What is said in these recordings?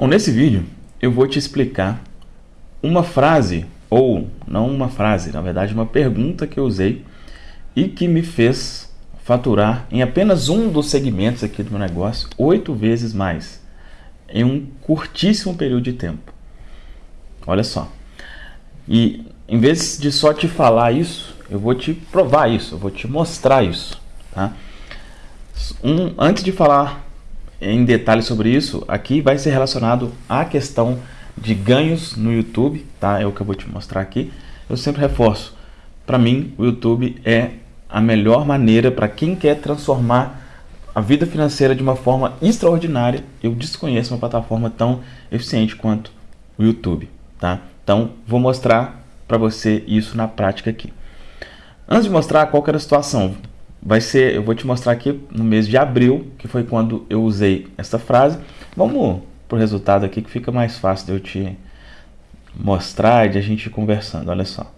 Bom, nesse vídeo eu vou te explicar uma frase, ou não uma frase, na verdade uma pergunta que eu usei e que me fez faturar em apenas um dos segmentos aqui do meu negócio oito vezes mais em um curtíssimo período de tempo. Olha só. E em vez de só te falar isso, eu vou te provar isso, eu vou te mostrar isso. Tá? Um, antes de falar em detalhes sobre isso, aqui vai ser relacionado à questão de ganhos no YouTube, tá? É o que eu vou te mostrar aqui. Eu sempre reforço, para mim o YouTube é a melhor maneira para quem quer transformar a vida financeira de uma forma extraordinária. Eu desconheço uma plataforma tão eficiente quanto o YouTube, tá? Então, vou mostrar para você isso na prática aqui. Antes de mostrar qual era a situação, vai ser, eu vou te mostrar aqui no mês de abril, que foi quando eu usei essa frase. Vamos para o resultado aqui que fica mais fácil de eu te mostrar e de a gente ir conversando. Olha só.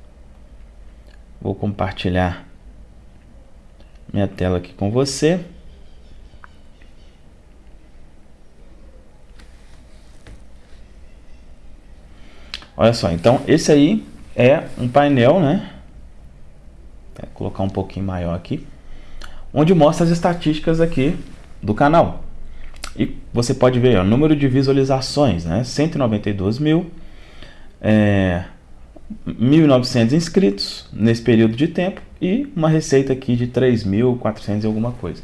Vou compartilhar minha tela aqui com você. Olha só, então esse aí é um painel, né? Vou colocar um pouquinho maior aqui, onde mostra as estatísticas aqui do canal. E você pode ver o número de visualizações, né? 192 mil, é, 1.900 inscritos nesse período de tempo e uma receita aqui de 3.400 e alguma coisa.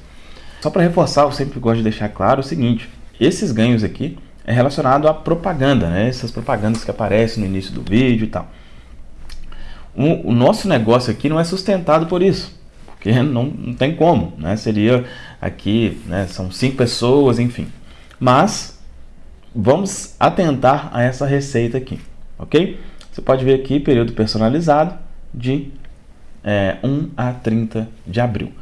Só para reforçar, eu sempre gosto de deixar claro o seguinte, esses ganhos aqui é relacionado à propaganda, né? essas propagandas que aparecem no início do vídeo e tal. O, o nosso negócio aqui não é sustentado por isso, porque não, não tem como, né? seria aqui, né? são cinco pessoas, enfim. Mas vamos atentar a essa receita aqui, ok? Você pode ver aqui período personalizado de é, 1 a 30 de abril.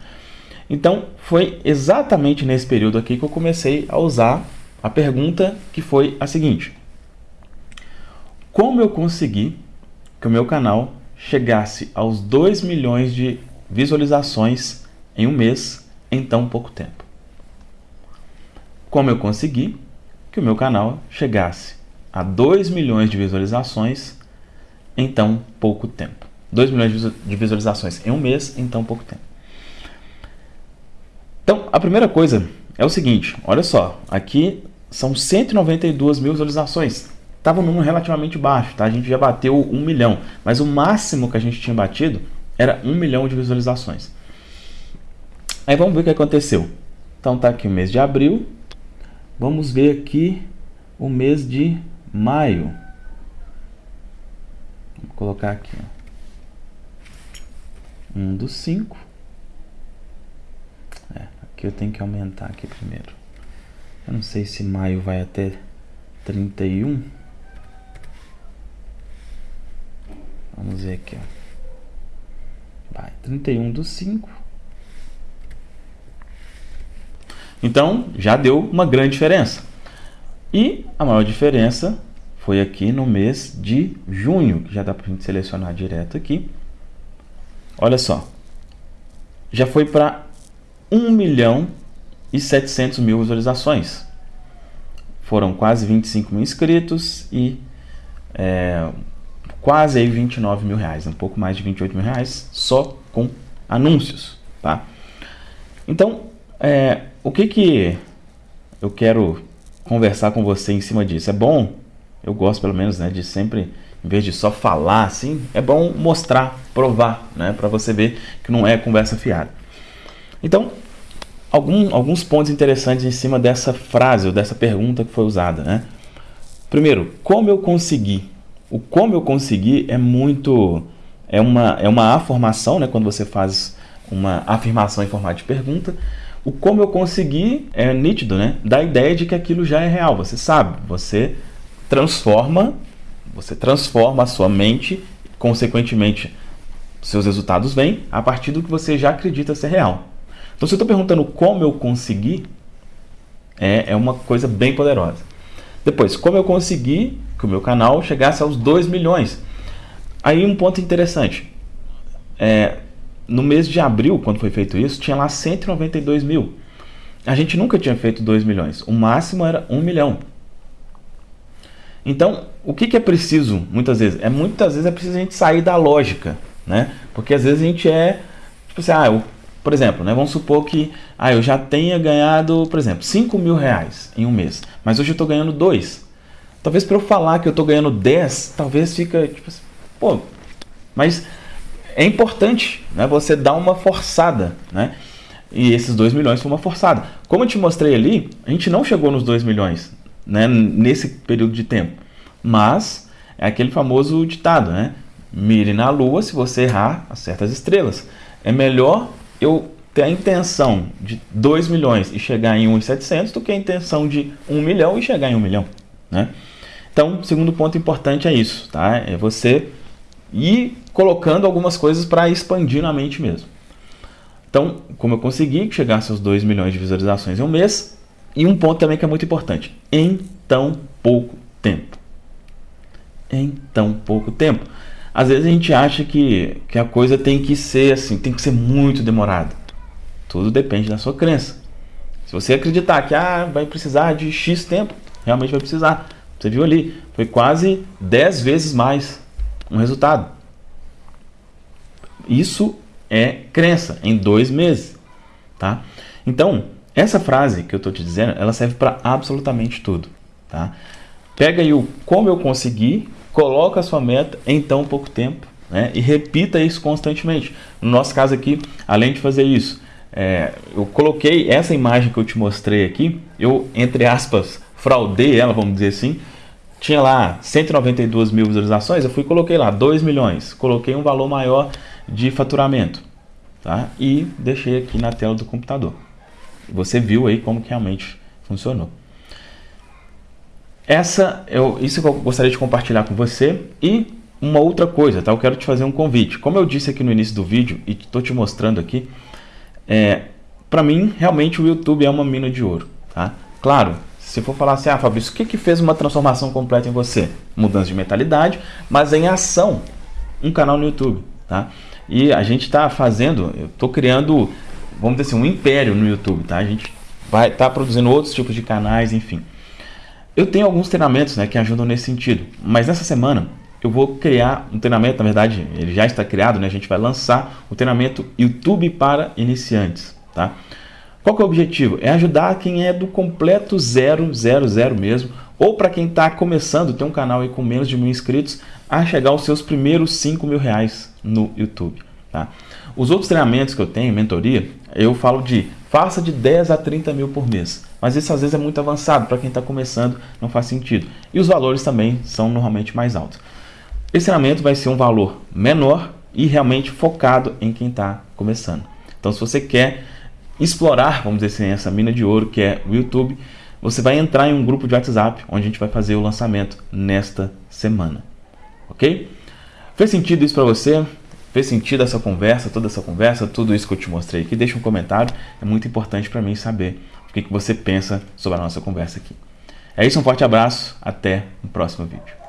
Então, foi exatamente nesse período aqui que eu comecei a usar a pergunta que foi a seguinte. Como eu consegui que o meu canal chegasse aos 2 milhões de visualizações em um mês em tão pouco tempo? Como eu consegui que o meu canal chegasse a 2 milhões de visualizações em tão pouco tempo. 2 milhões de visualizações em um mês em tão pouco tempo. Então, a primeira coisa é o seguinte, olha só, aqui são 192 mil visualizações. Estava um número relativamente baixo, tá? A gente já bateu 1 milhão, mas o máximo que a gente tinha batido era 1 milhão de visualizações. Aí vamos ver o que aconteceu. Então tá aqui o mês de abril. Vamos ver aqui o mês de maio. Vou colocar aqui. Ó. Um dos cinco. É, aqui eu tenho que aumentar aqui primeiro. Eu não sei se maio vai até 31. Vamos ver aqui, ó. Vai, 31 do 5. Então, já deu uma grande diferença. E a maior diferença foi aqui no mês de junho, que já dá para a gente selecionar direto aqui. Olha só, já foi para 1 milhão e 700 mil visualizações. Foram quase 25 mil inscritos e é, quase aí 29 mil reais, um pouco mais de 28 mil reais só com anúncios, tá? Então, é, o que que eu quero conversar com você em cima disso? É bom eu gosto pelo menos né, de sempre, em vez de só falar assim, é bom mostrar, provar, né, para você ver que não é conversa fiada. Então, algum, alguns pontos interessantes em cima dessa frase ou dessa pergunta que foi usada. Né? Primeiro, como eu consegui? O como eu consegui é muito... É uma, é uma afirmação, né, quando você faz uma afirmação em formato de pergunta. O como eu consegui é nítido, né? Dá a ideia de que aquilo já é real. Você sabe, você transforma, você transforma a sua mente, consequentemente seus resultados vêm a partir do que você já acredita ser real. Então se eu estou perguntando como eu consegui, é, é uma coisa bem poderosa. Depois, como eu consegui o meu canal chegasse aos 2 milhões? Aí um ponto interessante. É, no mês de abril, quando foi feito isso, tinha lá 192 mil. A gente nunca tinha feito 2 milhões. O máximo era 1 milhão. Então, o que, que é preciso muitas vezes? É muitas vezes é preciso a gente sair da lógica, né? Porque às vezes a gente é, tipo assim, ah, eu, por exemplo, né, vamos supor que ah, eu já tenha ganhado, por exemplo, 5 mil reais em um mês, mas hoje eu estou ganhando 2. Talvez para eu falar que eu estou ganhando 10, talvez fica tipo assim, pô, mas é importante né, você dar uma forçada, né? E esses 2 milhões foi uma forçada. Como eu te mostrei ali, a gente não chegou nos 2 milhões né, nesse período de tempo. Mas é aquele famoso ditado, né? Mire na lua, se você errar, acerta as estrelas. É melhor eu ter a intenção de 2 milhões e chegar em 1,700 do que a intenção de 1 milhão e chegar em 1 milhão. Né? Então, segundo ponto importante é isso, tá? É você ir colocando algumas coisas para expandir na mente mesmo. Então, como eu consegui chegar a seus 2 milhões de visualizações em um mês, e um ponto também que é muito importante, em tão pouco tempo. Em tão pouco tempo. Às vezes a gente acha que, que a coisa tem que ser assim, tem que ser muito demorada. Tudo depende da sua crença. Se você acreditar que ah, vai precisar de X tempo, realmente vai precisar. Você viu ali, foi quase 10 vezes mais um resultado. Isso é crença em dois meses, tá? Então, essa frase que eu estou te dizendo, ela serve para absolutamente tudo, tá? Pega aí o como eu consegui, coloca a sua meta em tão pouco tempo, né? E repita isso constantemente. No nosso caso aqui, além de fazer isso, é, eu coloquei essa imagem que eu te mostrei aqui, eu, entre aspas, fraudei ela, vamos dizer assim, tinha lá 192 mil visualizações, eu fui e coloquei lá 2 milhões, coloquei um valor maior de faturamento, tá? E deixei aqui na tela do computador. Você viu aí como que realmente funcionou. Essa, eu, isso que eu gostaria de compartilhar com você e uma outra coisa, tá? Eu quero te fazer um convite. Como eu disse aqui no início do vídeo e estou te mostrando aqui, é, para mim, realmente o YouTube é uma mina de ouro, tá? Claro, se for falar assim, ah, Fabrício, o que, que fez uma transformação completa em você? Mudança de mentalidade, mas em ação, um canal no YouTube, tá? E a gente está fazendo, eu estou criando, vamos dizer assim, um império no YouTube, tá? A gente vai estar tá produzindo outros tipos de canais, enfim. Eu tenho alguns treinamentos né, que ajudam nesse sentido, mas nessa semana eu vou criar um treinamento, na verdade ele já está criado, né? a gente vai lançar o treinamento YouTube para iniciantes. Tá? Qual é o objetivo? É ajudar quem é do completo zero, zero, zero mesmo, ou para quem está começando, tem um canal aí com menos de mil inscritos, a chegar aos seus primeiros 5 mil reais no YouTube. Tá? Os outros treinamentos que eu tenho, mentoria, eu falo de faça de 10 a 30 mil por mês. Mas isso às vezes é muito avançado, para quem está começando não faz sentido. E os valores também são normalmente mais altos. Esse treinamento vai ser um valor menor e realmente focado em quem está começando. Então se você quer explorar, vamos dizer assim, essa mina de ouro que é o YouTube, você vai entrar em um grupo de WhatsApp onde a gente vai fazer o lançamento nesta semana. Ok? Fez sentido isso para você? Fez sentido essa conversa, toda essa conversa, tudo isso que eu te mostrei aqui? Deixa um comentário, é muito importante para mim saber o que, que você pensa sobre a nossa conversa aqui. É isso, um forte abraço, até o próximo vídeo.